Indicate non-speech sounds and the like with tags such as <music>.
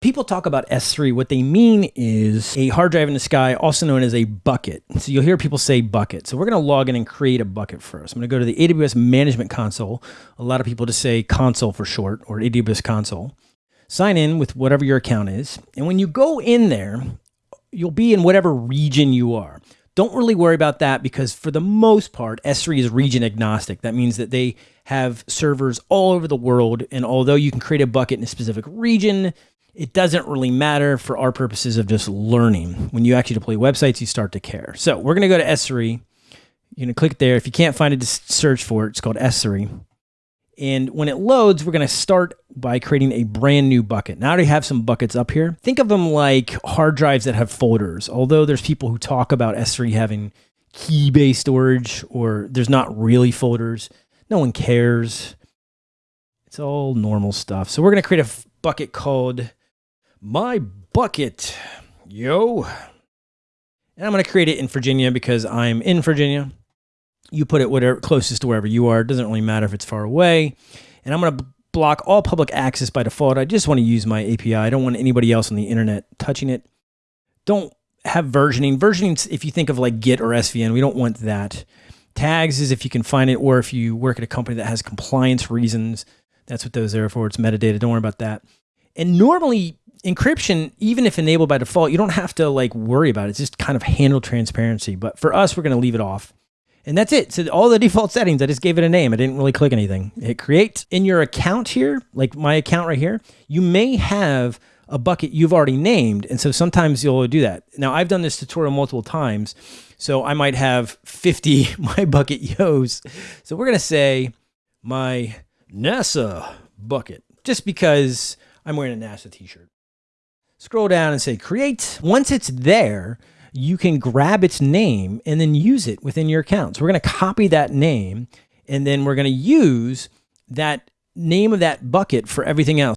People talk about S3. What they mean is a hard drive in the sky, also known as a bucket. So you'll hear people say bucket. So we're going to log in and create a bucket first. I'm going to go to the AWS Management Console. A lot of people just say console for short or AWS console. Sign in with whatever your account is. And when you go in there, you'll be in whatever region you are. Don't really worry about that because for the most part, S3 is region agnostic. That means that they have servers all over the world. And although you can create a bucket in a specific region, it doesn't really matter for our purposes of just learning. When you actually deploy websites, you start to care. So we're going to go to S3. You're going to click there. If you can't find it, just search for it. It's called S3. And when it loads, we're going to start by creating a brand new bucket. Now I already have some buckets up here. Think of them like hard drives that have folders. Although there's people who talk about S3 having key-based storage or there's not really folders. No one cares. It's all normal stuff. So we're going to create a bucket called my bucket, yo. And I'm going to create it in Virginia because I'm in Virginia. You put it whatever closest to wherever you are. It doesn't really matter if it's far away. And I'm going to block all public access by default. I just want to use my API. I don't want anybody else on the internet touching it. Don't have versioning. Versioning, if you think of like Git or SVN, we don't want that. Tags is if you can find it, or if you work at a company that has compliance reasons, that's what those are for. It's metadata. Don't worry about that. And normally encryption, even if enabled by default, you don't have to like worry about it. It's just kind of handle transparency. But for us, we're going to leave it off. And that's it. So all the default settings, I just gave it a name. I didn't really click anything. Hit create. In your account here, like my account right here, you may have a bucket you've already named. And so sometimes you'll do that. Now I've done this tutorial multiple times. So I might have 50 <laughs> my bucket yos. So we're going to say my NASA bucket just because I'm wearing a NASA t-shirt scroll down and say create. Once it's there, you can grab its name and then use it within your account. So we're going to copy that name and then we're going to use that name of that bucket for everything else.